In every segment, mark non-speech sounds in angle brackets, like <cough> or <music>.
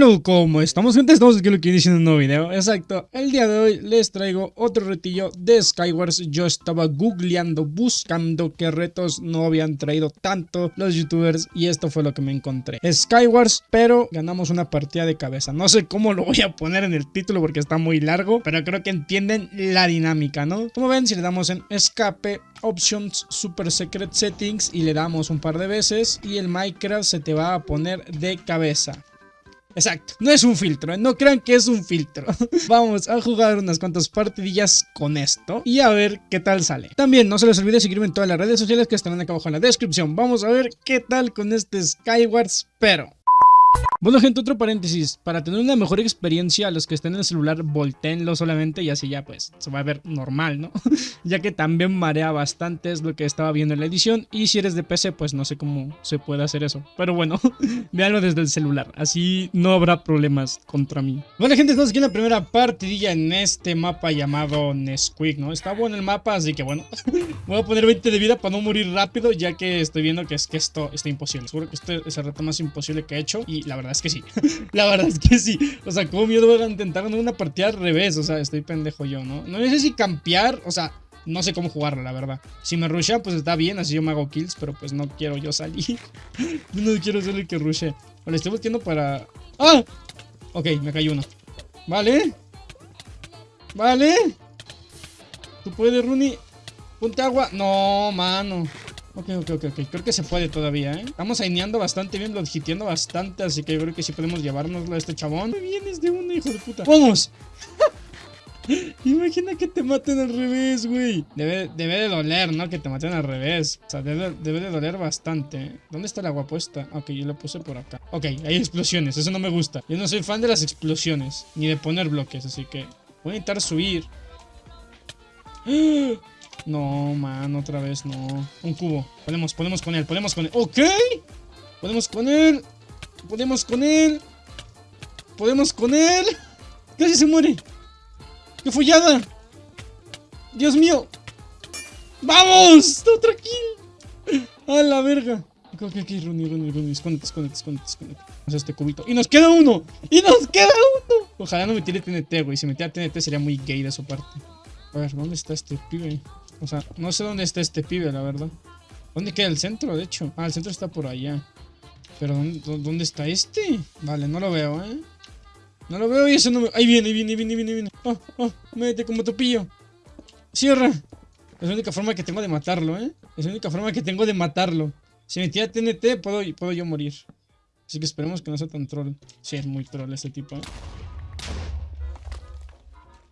Hello, ¿cómo estamos gente? Estamos aquí lo que diciendo un nuevo video Exacto, el día de hoy les traigo otro retillo de Skywars Yo estaba googleando, buscando qué retos no habían traído tanto los youtubers Y esto fue lo que me encontré Skywars, pero ganamos una partida de cabeza No sé cómo lo voy a poner en el título porque está muy largo Pero creo que entienden la dinámica, ¿no? Como ven, si le damos en escape Options Super Secret Settings y le damos un par de veces y el Minecraft se te va a poner de cabeza. Exacto, no es un filtro, ¿eh? no crean que es un filtro. <laughs> Vamos a jugar unas cuantas partidillas con esto y a ver qué tal sale. También no se les olvide seguirme en todas las redes sociales que estarán acá abajo en la descripción. Vamos a ver qué tal con este Skywars, pero... Bueno gente, otro paréntesis, para tener una mejor experiencia los que estén en el celular volteenlo solamente y así ya pues se va a ver normal, ¿no? <laughs> ya que también marea bastante es lo que estaba viendo en la edición y si eres de PC pues no sé cómo se puede hacer eso, pero bueno, <laughs> véanlo desde el celular, así no habrá problemas contra mí. Bueno gente, estamos aquí en la primera partidilla en este mapa llamado Nesquik, ¿no? Está bueno el mapa, así que bueno, <laughs> voy a poner 20 de vida para no morir rápido ya que estoy viendo que es que esto está imposible, seguro que este es el reto más imposible que he hecho y la verdad es que sí. <laughs> la verdad es que sí. O sea, como miedo voy a intentar una partida al revés. O sea, estoy pendejo yo, ¿no? No sé si campear, o sea, no sé cómo jugarla, la verdad. Si me rusha, pues está bien, así yo me hago kills, pero pues no quiero yo salir. <laughs> no quiero ser el que rushe. Vale, estoy volteando para... ¡Ah! Ok, me cayó uno. Vale. Vale. Tú puedes, Rooney. Ponte agua. No, mano. Ok, ok, ok, ok. Creo que se puede todavía, ¿eh? Estamos aineando bastante bien, hiteando bastante, así que yo creo que sí podemos llevárnoslo a este chabón. Me vienes de uno, hijo de puta. ¡Vamos! <laughs> Imagina que te maten al revés, güey. Debe, debe, de doler, ¿no? Que te maten al revés. O sea, debe, de doler bastante. ¿Dónde está el agua puesta? Ok, yo la puse por acá. Ok, hay explosiones. Eso no me gusta. Yo no soy fan de las explosiones. Ni de poner bloques, así que... Voy a intentar subir. ¡Ah! No, man, otra vez no. Un cubo. Podemos, podemos con él, podemos con él. ¡Ok! Podemos con él. Podemos con él. Podemos con él. Casi se muere. ¡Qué follada! ¡Dios mío! ¡Vamos! ¡Otra kill! ¡A la verga! Ok, ok, ok, Rooney, Rooney, Rooney. Escóndete, escóndete, escóndete, escóndete. Vamos a este cubito. ¡Y nos queda uno! ¡Y nos queda uno! Ojalá no me tire TNT, güey. Si me tira TNT sería muy gay de su parte. A ver, ¿dónde está este pibe? O sea, no sé dónde está este pibe, la verdad. ¿Dónde queda el centro, de hecho? Ah, el centro está por allá. Pero ¿dónde, está este? Vale, no lo veo, ¿eh? No lo veo y eso no me... Ahí viene, ahí viene, ahí viene, viene, viene. Oh, oh, métete como topillo. Cierra. Es la única forma que tengo de matarlo, ¿eh? Es la única forma que tengo de matarlo. Si me tira TNT, puedo, puedo yo morir. Así que esperemos que no sea tan troll. Sí, es muy troll este tipo, ¿eh?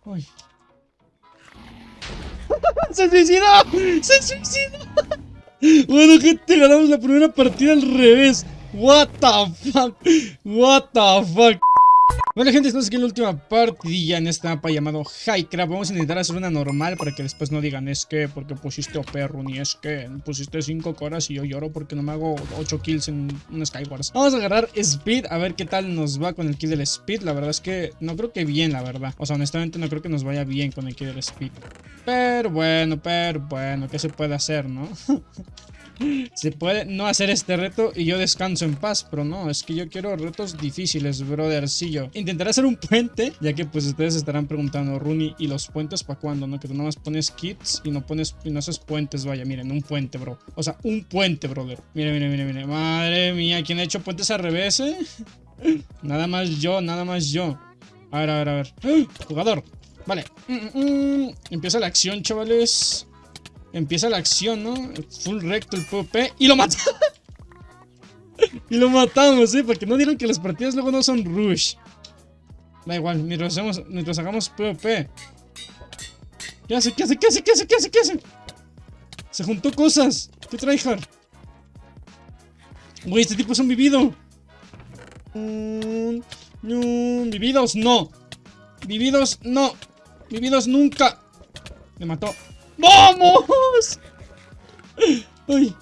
Uy. ¡Se suicidó! ¡Se suicidó! Bueno, gente, ganamos la primera partida al revés. What the fuck? What the fuck? Bueno gente, estamos aquí en la última partidilla en esta mapa llamado Highcraft. Vamos a intentar hacer una normal para que después no digan Es que porque pusiste perro ni es que pusiste 5 coras y yo lloro porque no me hago 8 kills en un Skywars Vamos a agarrar Speed, a ver qué tal nos va con el kill del Speed. La verdad es que no creo que bien, la verdad. O sea, honestamente no creo que nos vaya bien con el kill del Speed. Pero bueno, pero bueno, ¿qué se puede hacer, no? <laughs> Se puede no hacer este reto y yo descanso en paz, pero no, es que yo quiero retos difíciles, brothercillo. Intentaré hacer un puente, ya que pues ustedes estarán preguntando, Rooney, ¿y los puentes para cuándo? ¿No? Que tú nada más pones kits y no pones, y no haces puentes, vaya, miren, un puente, bro. O sea, un puente, brother. Miren, miren, miren, miren. Madre mía, ¿quién ha hecho puentes al revés, eh? <laughs> nada más yo, nada más yo. A ver, a ver, a ver. ¡Ah! Jugador. Vale. Mm, mm, mm. Empieza la acción, chavales. Empieza la acción, ¿no? Full recto el PvP. Y lo matamos. <laughs> y lo matamos, ¿eh? Porque no dieron que las partidas luego no son rush. Da igual, mientras, hagamos PvP. ¿Qué hace? ¿Qué hace? ¿Qué hace? ¿Qué hace? ¿Qué hace? ¿Qué? Se juntó cosas. ¿Qué tryhard? Güey, este tipo es un vivido. Mm, vividos, no. Vividos, no. Vividos nunca. Me mató. ¡Vamos! ¡Ay!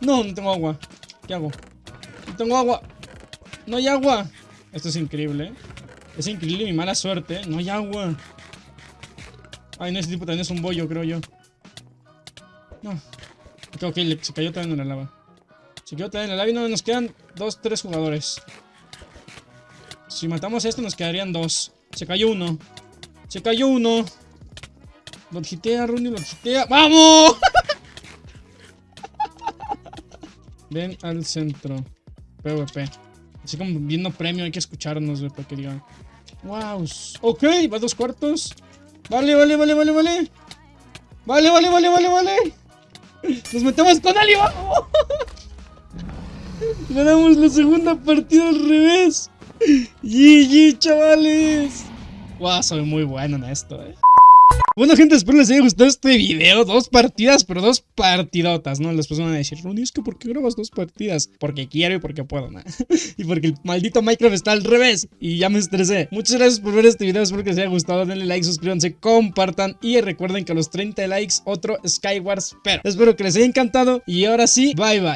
No, no tengo agua. ¿Qué hago? No tengo agua. No hay agua. Esto es increíble, ¿eh? Es increíble mi mala suerte. No hay agua. Ay, no, ese tipo también es un bollo, creo yo. No. Ok, ok, se cayó también en la lava. Se cayó también en la lava y no nos quedan dos, tres jugadores. Si matamos a este nos quedarían dos. Se cayó uno. Se cayó uno. Lo hitea, Rooney, lo. ¡Vamos! <laughs> Ven al centro. PvP. Así como viendo premio, hay que escucharnos, güey, que digan. Wow. Ok, va dos cuartos. Vale, vale, vale, vale, vale. Vale, vale, vale, vale, vale. Nos metemos con Ali, vamos. Ganamos la segunda partida al revés. GG, chavales. Wow, soy muy bueno en esto, eh. Bueno gente, espero les haya gustado este video. Dos partidas, pero dos partidotas, ¿no? Después van a decir, Ronnie, es que ¿por qué grabas dos partidas? Porque quiero y porque puedo, ¿no? <laughs> y porque el maldito Minecraft está al revés. Y ya me estresé. Muchas gracias por ver este video, espero que les haya gustado. Denle like, suscríbanse, compartan. Y recuerden que a los 30 likes, otro Skywars Pero espero que les haya encantado. Y ahora sí, bye bye